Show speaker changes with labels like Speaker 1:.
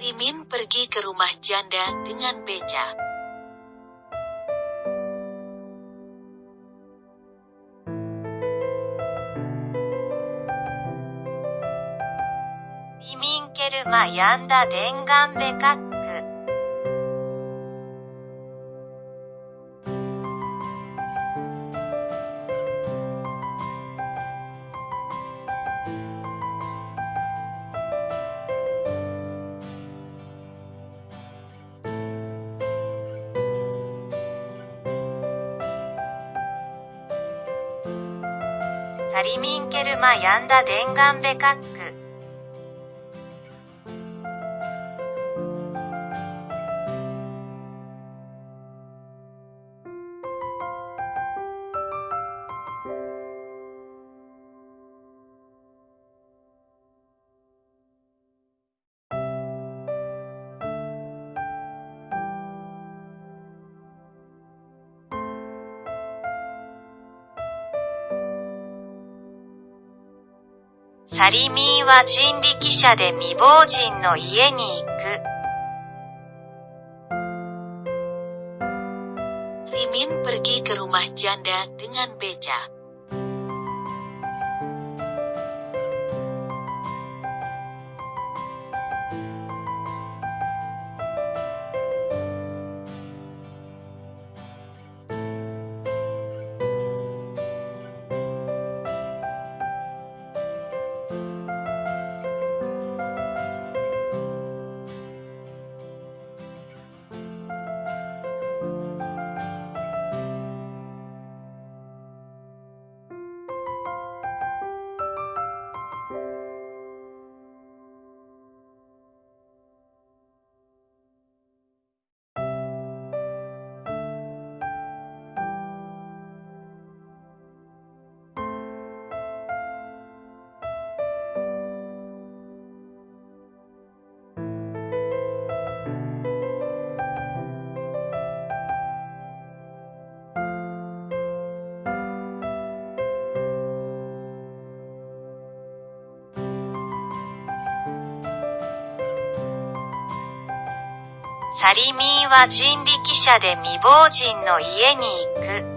Speaker 1: Rimin pergi ke rumah janda dengan beca.
Speaker 2: Rimin ke rumah janda dengan beca. サリミンケルマヤンダデンガンベカック。サリミーは人力車で未亡人の家に行く。
Speaker 1: Rimin pergi ke rumah janda dengan becak.
Speaker 2: サリミーは人力車で未亡人の家に行く。